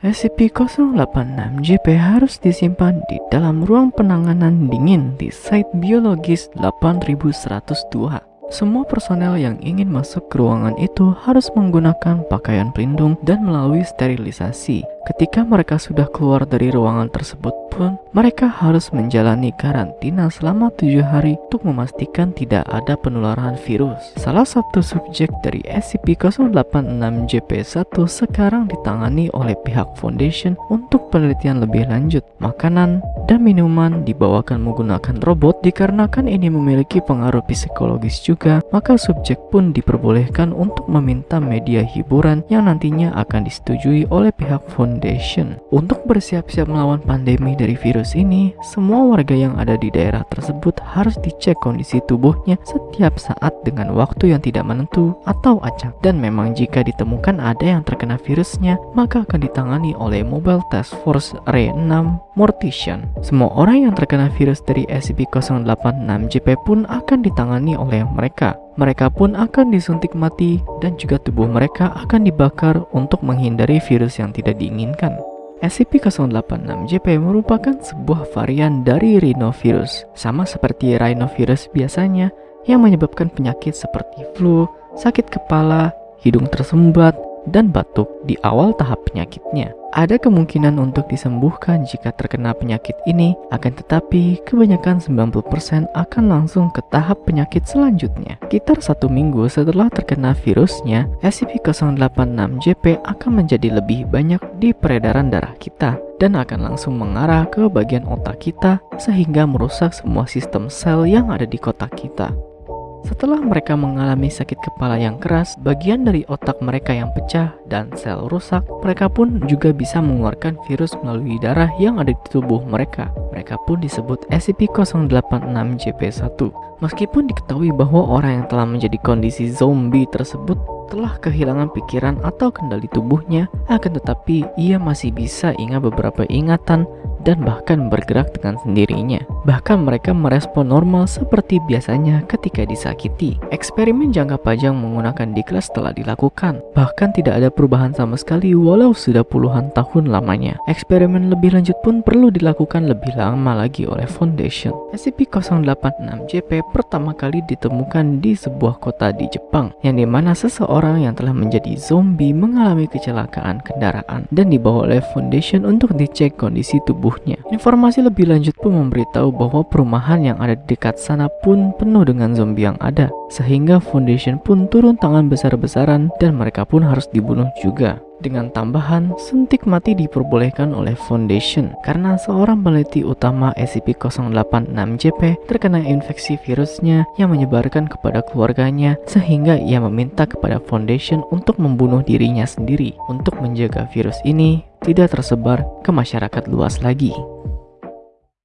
SCP-086-JP harus disimpan di dalam ruang penanganan dingin di site biologis 8102. Semua personel yang ingin masuk ke ruangan itu harus menggunakan pakaian pelindung dan melalui sterilisasi. Ketika mereka sudah keluar dari ruangan tersebut pun, mereka harus menjalani karantina selama tujuh hari untuk memastikan tidak ada penularan virus. Salah satu subjek dari SCP-086-JP1 sekarang ditangani oleh pihak Foundation untuk penelitian lebih lanjut. Makanan dan minuman dibawakan menggunakan robot dikarenakan ini memiliki pengaruh psikologis juga, maka subjek pun diperbolehkan untuk meminta media hiburan yang nantinya akan disetujui oleh pihak foundation. Untuk bersiap-siap melawan pandemi dari virus ini, semua warga yang ada di daerah tersebut harus dicek kondisi tubuhnya setiap saat dengan waktu yang tidak menentu atau acak. Dan memang jika ditemukan ada yang terkena virusnya, maka akan ditangani oleh Mobile Task Force R6 Mortician. Semua orang yang terkena virus dari SCP-086-JP pun akan ditangani oleh mereka. Mereka pun akan disuntik mati dan juga tubuh mereka akan dibakar untuk menghindari virus yang tidak diinginkan. SCP-086-JP merupakan sebuah varian dari rhinovirus, sama seperti rhinovirus biasanya yang menyebabkan penyakit seperti flu, sakit kepala, hidung tersumbat, dan batuk di awal tahap penyakitnya. Ada kemungkinan untuk disembuhkan jika terkena penyakit ini, akan tetapi kebanyakan 90% akan langsung ke tahap penyakit selanjutnya. Sekitar satu minggu setelah terkena virusnya, SCP-086-JP akan menjadi lebih banyak di peredaran darah kita dan akan langsung mengarah ke bagian otak kita sehingga merusak semua sistem sel yang ada di kotak kita. Setelah mereka mengalami sakit kepala yang keras, bagian dari otak mereka yang pecah dan sel rusak, mereka pun juga bisa mengeluarkan virus melalui darah yang ada di tubuh mereka. Mereka pun disebut SCP-086-JP1. Meskipun diketahui bahwa orang yang telah menjadi kondisi zombie tersebut telah kehilangan pikiran atau kendali tubuhnya, akan tetapi ia masih bisa ingat beberapa ingatan dan bahkan bergerak dengan sendirinya. Bahkan mereka merespon normal seperti biasanya ketika disakiti. Eksperimen jangka panjang menggunakan Diklas telah dilakukan. Bahkan tidak ada perubahan sama sekali walau sudah puluhan tahun lamanya. Eksperimen lebih lanjut pun perlu dilakukan lebih lama lagi oleh Foundation. SCP-086-JP pertama kali ditemukan di sebuah kota di Jepang, yang di mana seseorang yang telah menjadi zombie mengalami kecelakaan kendaraan dan dibawa oleh Foundation untuk dicek kondisi tubuh tubuhnya. Informasi lebih lanjut pun memberitahu bahwa perumahan yang ada di dekat sana pun penuh dengan zombie yang ada, sehingga Foundation pun turun tangan besar-besaran dan mereka pun harus dibunuh juga. Dengan tambahan, suntik mati diperbolehkan oleh Foundation karena seorang peneliti utama SCP-086-JP terkena infeksi virusnya yang menyebarkan kepada keluarganya sehingga ia meminta kepada Foundation untuk membunuh dirinya sendiri untuk menjaga virus ini tidak tersebar ke masyarakat luas lagi.